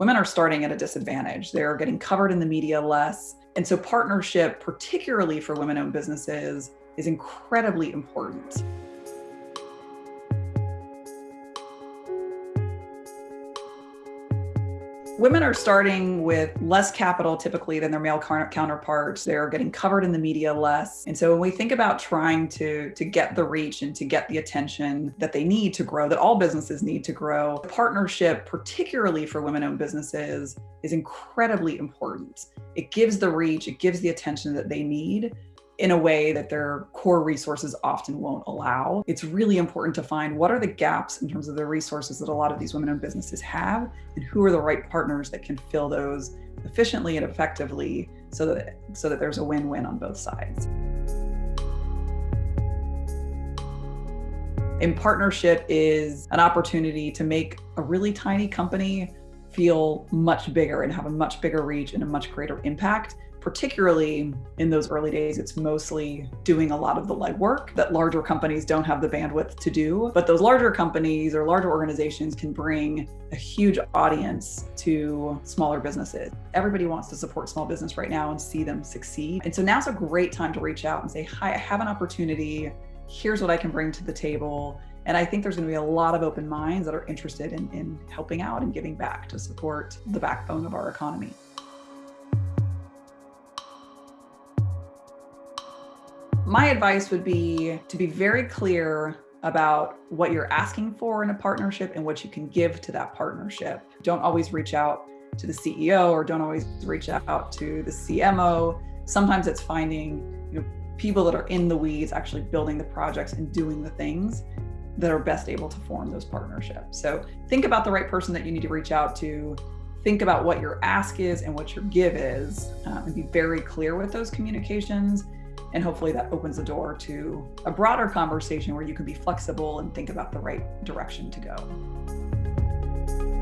women are starting at a disadvantage. They're getting covered in the media less. And so partnership, particularly for women owned businesses, is incredibly important. Women are starting with less capital typically than their male counterparts. They're getting covered in the media less. And so when we think about trying to, to get the reach and to get the attention that they need to grow, that all businesses need to grow, partnership, particularly for women owned businesses, is incredibly important. It gives the reach, it gives the attention that they need in a way that their core resources often won't allow. It's really important to find what are the gaps in terms of the resources that a lot of these women-owned businesses have and who are the right partners that can fill those efficiently and effectively so that, so that there's a win-win on both sides. In partnership is an opportunity to make a really tiny company feel much bigger and have a much bigger reach and a much greater impact particularly in those early days, it's mostly doing a lot of the legwork that larger companies don't have the bandwidth to do. But those larger companies or larger organizations can bring a huge audience to smaller businesses. Everybody wants to support small business right now and see them succeed. And so now's a great time to reach out and say, hi, I have an opportunity. Here's what I can bring to the table. And I think there's going to be a lot of open minds that are interested in, in helping out and giving back to support the backbone of our economy. My advice would be to be very clear about what you're asking for in a partnership and what you can give to that partnership. Don't always reach out to the CEO or don't always reach out to the CMO. Sometimes it's finding you know, people that are in the weeds actually building the projects and doing the things that are best able to form those partnerships. So think about the right person that you need to reach out to. Think about what your ask is and what your give is uh, and be very clear with those communications and hopefully that opens the door to a broader conversation where you can be flexible and think about the right direction to go.